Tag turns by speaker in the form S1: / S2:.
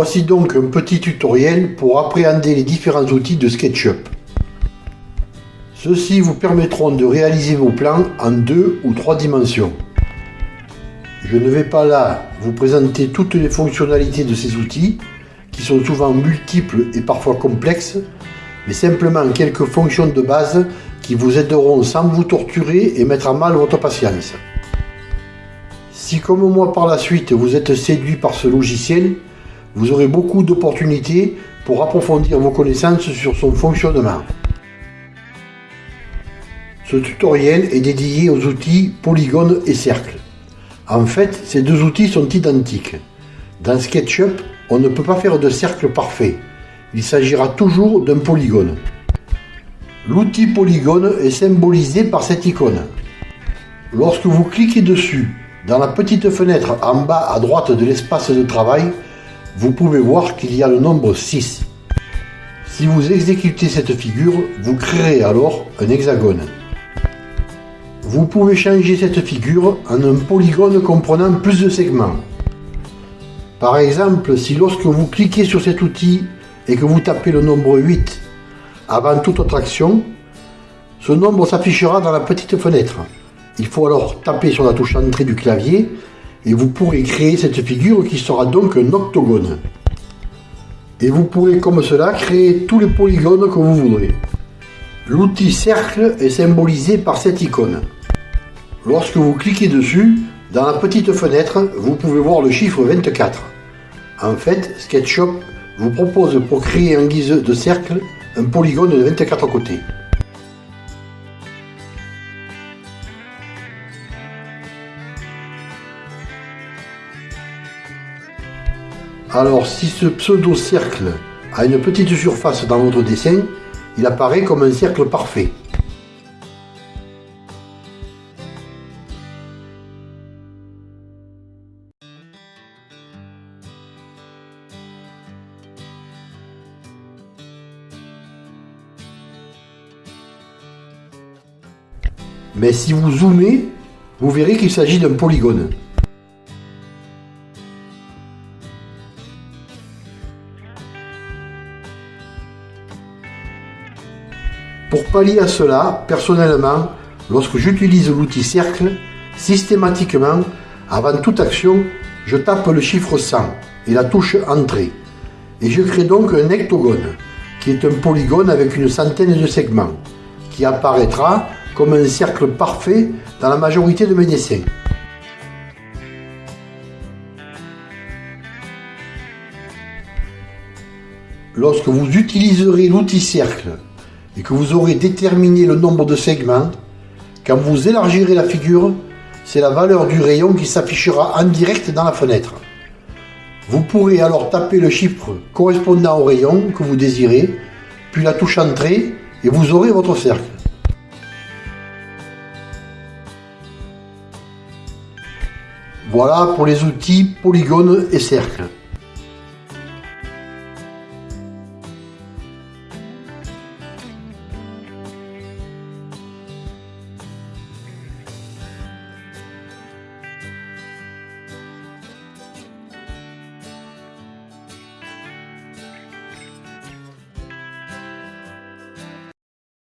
S1: Voici donc un petit tutoriel pour appréhender les différents outils de SketchUp. Ceux-ci vous permettront de réaliser vos plans en deux ou trois dimensions. Je ne vais pas là vous présenter toutes les fonctionnalités de ces outils, qui sont souvent multiples et parfois complexes, mais simplement quelques fonctions de base qui vous aideront sans vous torturer et mettre à mal votre patience. Si comme moi par la suite vous êtes séduit par ce logiciel, vous aurez beaucoup d'opportunités pour approfondir vos connaissances sur son fonctionnement. Ce tutoriel est dédié aux outils polygone et cercle. En fait, ces deux outils sont identiques. Dans SketchUp, on ne peut pas faire de cercle parfait. Il s'agira toujours d'un polygone. L'outil polygone est symbolisé par cette icône. Lorsque vous cliquez dessus, dans la petite fenêtre en bas à droite de l'espace de travail, vous pouvez voir qu'il y a le nombre 6. Si vous exécutez cette figure, vous créerez alors un hexagone. Vous pouvez changer cette figure en un polygone comprenant plus de segments. Par exemple, si lorsque vous cliquez sur cet outil et que vous tapez le nombre 8 avant toute autre action, ce nombre s'affichera dans la petite fenêtre. Il faut alors taper sur la touche entrée du clavier et vous pourrez créer cette figure qui sera donc un octogone. Et vous pourrez comme cela créer tous les polygones que vous voudrez. L'outil cercle est symbolisé par cette icône. Lorsque vous cliquez dessus, dans la petite fenêtre, vous pouvez voir le chiffre 24. En fait, SketchUp vous propose pour créer en guise de cercle un polygone de 24 côtés. Alors si ce pseudo-cercle a une petite surface dans votre dessin, il apparaît comme un cercle parfait. Mais si vous zoomez, vous verrez qu'il s'agit d'un polygone. Pour pallier à cela, personnellement, lorsque j'utilise l'outil cercle, systématiquement, avant toute action, je tape le chiffre 100 et la touche Entrée. Et je crée donc un hectogone, qui est un polygone avec une centaine de segments, qui apparaîtra comme un cercle parfait dans la majorité de mes dessins. Lorsque vous utiliserez l'outil cercle et que vous aurez déterminé le nombre de segments, quand vous élargirez la figure, c'est la valeur du rayon qui s'affichera en direct dans la fenêtre. Vous pourrez alors taper le chiffre correspondant au rayon que vous désirez, puis la touche Entrée et vous aurez votre cercle. Voilà pour les outils polygone et cercle.